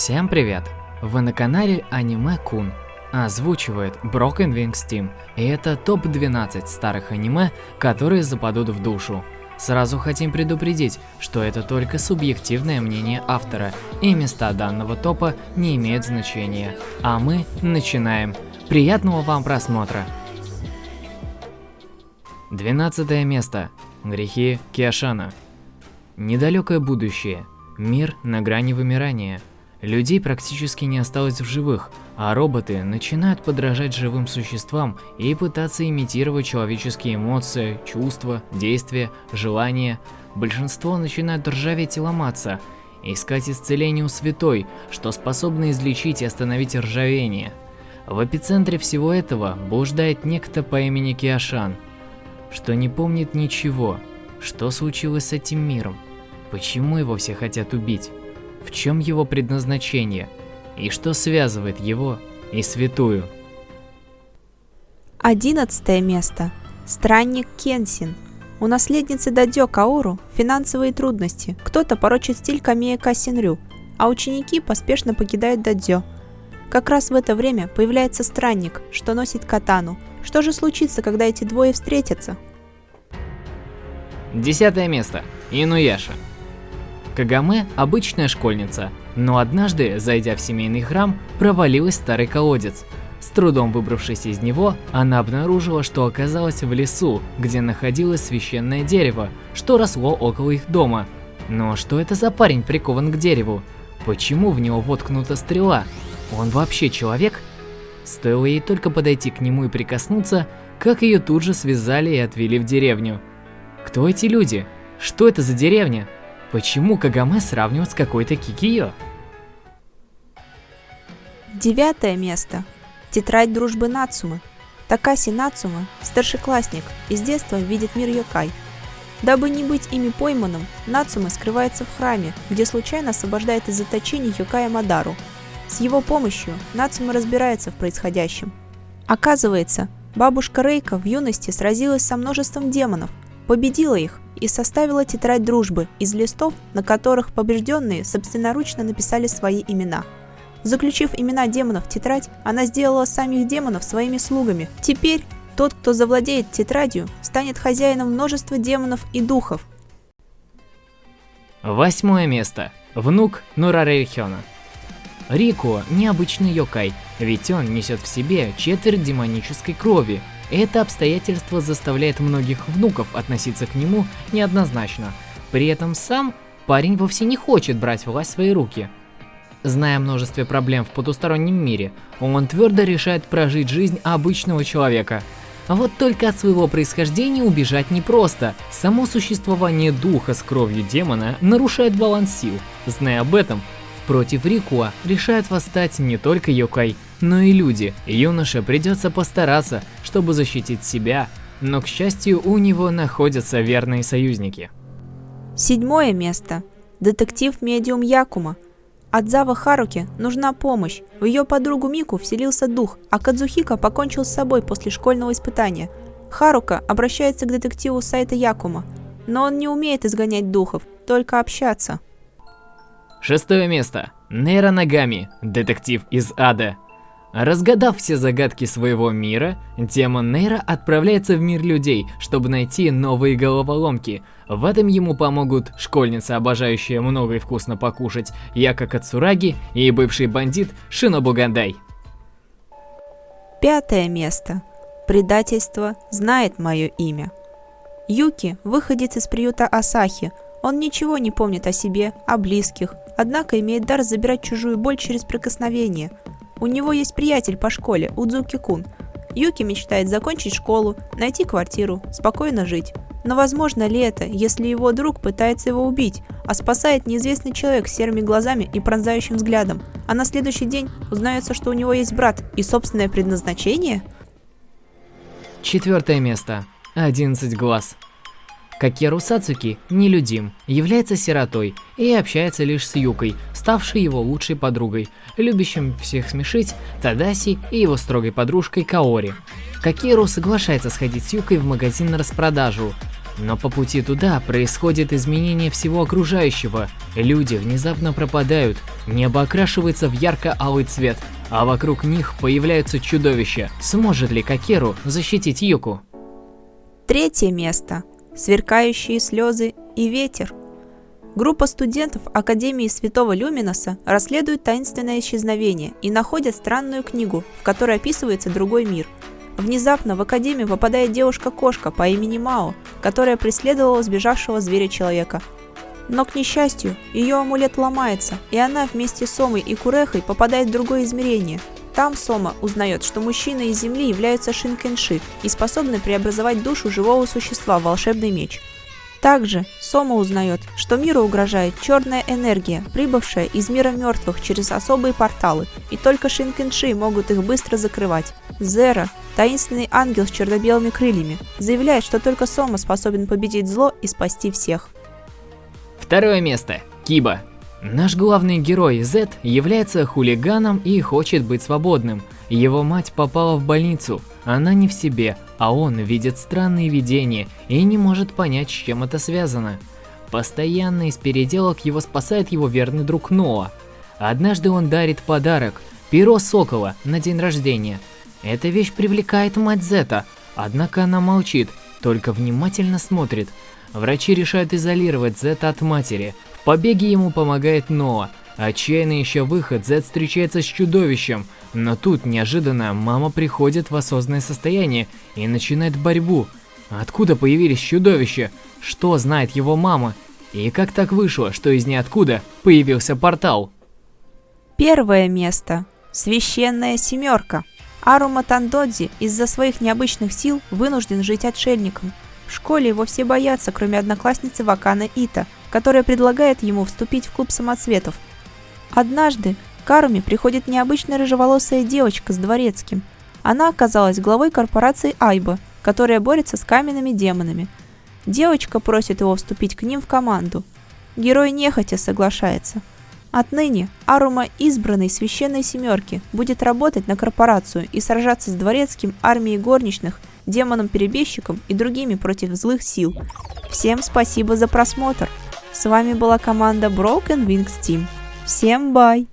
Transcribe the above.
Всем привет! Вы на канале Аниме Кун. Озвучивает Broken Wings Team, и это топ-12 старых аниме, которые западут в душу. Сразу хотим предупредить, что это только субъективное мнение автора, и места данного топа не имеют значения. А мы начинаем. Приятного вам просмотра! 12 место. Грехи Киашана. Недалекое будущее. Мир на грани вымирания. Людей практически не осталось в живых, а роботы начинают подражать живым существам и пытаться имитировать человеческие эмоции, чувства, действия, желания. Большинство начинают ржаветь и ломаться, искать исцеление у святой, что способно излечить и остановить ржавение. В эпицентре всего этого блуждает некто по имени Киашан, что не помнит ничего, что случилось с этим миром, почему его все хотят убить в чем его предназначение и что связывает его и святую. Одиннадцатое место. Странник Кенсин. У наследницы Дадё Каору финансовые трудности. Кто-то порочит стиль Камея Касинрю, а ученики поспешно покидают Дадё. Как раз в это время появляется странник, что носит катану. Что же случится, когда эти двое встретятся? Десятое место. Инуяша. Кагаме – обычная школьница, но однажды, зайдя в семейный храм, провалилась старый колодец. С трудом выбравшись из него, она обнаружила, что оказалась в лесу, где находилось священное дерево, что росло около их дома. Но что это за парень прикован к дереву? Почему в него воткнута стрела? Он вообще человек? Стоило ей только подойти к нему и прикоснуться, как ее тут же связали и отвели в деревню. Кто эти люди? Что это за деревня? Почему Кагаме сравнивают с какой-то Кикио? Девятое место. Тетрадь дружбы Нацумы. Такаси Нацума, старшеклассник, из детства видит мир Йокай. Дабы не быть ими пойманным, Нацума скрывается в храме, где случайно освобождает из заточения Йокая Мадару. С его помощью Нацума разбирается в происходящем. Оказывается, бабушка Рейка в юности сразилась со множеством демонов, победила их и составила тетрадь дружбы из листов, на которых побежденные собственноручно написали свои имена. Заключив имена демонов в тетрадь, она сделала самих демонов своими слугами. Теперь тот, кто завладеет тетрадью, станет хозяином множества демонов и духов. Восьмое место. Внук Нураре Хёна. Рико – необычный йокай, ведь он несет в себе четверть демонической крови, это обстоятельство заставляет многих внуков относиться к нему неоднозначно. При этом сам парень вовсе не хочет брать власть в свои руки. Зная о множестве проблем в потустороннем мире, он твердо решает прожить жизнь обычного человека. Вот только от своего происхождения убежать непросто. Само существование духа с кровью демона нарушает баланс сил. Зная об этом, против Рикуа решает восстать не только Йокай, но и люди. Юноше придется постараться, чтобы защитить себя, но, к счастью, у него находятся верные союзники. Седьмое место. Детектив-медиум Якума. Адзава Харуки нужна помощь. В ее подругу Мику вселился дух, а Кадзухика покончил с собой после школьного испытания. Харука обращается к детективу сайта Якума, но он не умеет изгонять духов, только общаться. Шестое место. Нейра Нагами, детектив из ада. Разгадав все загадки своего мира, демон Нейра отправляется в мир людей, чтобы найти новые головоломки. В этом ему помогут школьница, обожающая много и вкусно покушать, Яка Кацураги и бывший бандит Шинобу Гандай. Пятое место. Предательство знает мое имя. Юки выходит из приюта Асахи. Он ничего не помнит о себе, о близких, однако имеет дар забирать чужую боль через прикосновение – у него есть приятель по школе, Удзуки-кун. Юки мечтает закончить школу, найти квартиру, спокойно жить. Но возможно ли это, если его друг пытается его убить, а спасает неизвестный человек с серыми глазами и пронзающим взглядом, а на следующий день узнается, что у него есть брат и собственное предназначение? Четвертое место. 11 глаз. Какеру Сацуки нелюдим, является сиротой и общается лишь с Юкой, ставшей его лучшей подругой, любящим всех смешить Тадаси и его строгой подружкой Каори. Какеру соглашается сходить с Юкой в магазин на распродажу. Но по пути туда происходит изменение всего окружающего. Люди внезапно пропадают, небо окрашивается в ярко-алый цвет, а вокруг них появляются чудовища. Сможет ли Кокеру защитить Юку? Третье место. Сверкающие слезы и ветер. Группа студентов Академии Святого Люминоса расследует таинственное исчезновение и находят странную книгу, в которой описывается другой мир. Внезапно в Академию попадает девушка-кошка по имени Мао, которая преследовала сбежавшего зверя-человека. Но, к несчастью, ее амулет ломается, и она вместе с Сомой и Курехой попадает в другое измерение. Там Сома узнает, что мужчины из Земли являются Шинкенши и способны преобразовать душу живого существа в волшебный меч – также Сома узнает, что миру угрожает черная энергия, прибывшая из мира мертвых через особые порталы, и только Шинкенши могут их быстро закрывать. Зера, таинственный ангел с черно-белыми крыльями, заявляет, что только Сома способен победить зло и спасти всех. Второе место. Киба. Наш главный герой Зет является хулиганом и хочет быть свободным. Его мать попала в больницу, она не в себе, а он видит странные видения и не может понять, с чем это связано. Постоянно из переделок его спасает его верный друг Ноа. Однажды он дарит подарок – перо сокола на день рождения. Эта вещь привлекает мать Зета, однако она молчит, только внимательно смотрит. Врачи решают изолировать Зета от матери. В побеге ему помогает Ноа. Отчаянно ища выход, Зет встречается с чудовищем – но тут неожиданно мама приходит в осознанное состояние и начинает борьбу. Откуда появились чудовища? Что знает его мама? И как так вышло, что из ниоткуда появился портал? Первое место. Священная семерка. Арума Тандодзи из-за своих необычных сил вынужден жить отшельником. В школе его все боятся, кроме одноклассницы Вакана Ита, которая предлагает ему вступить в клуб самоцветов. Однажды Каруми приходит необычная рыжеволосая девочка с дворецким. Она оказалась главой корпорации Айба, которая борется с каменными демонами. Девочка просит его вступить к ним в команду. Герой нехотя соглашается. Отныне Арума, избранный священной семерки, будет работать на корпорацию и сражаться с дворецким, армией горничных, демоном-перебежчиком и другими против злых сил. Всем спасибо за просмотр. С вами была команда Broken Wings Team. Всем бай!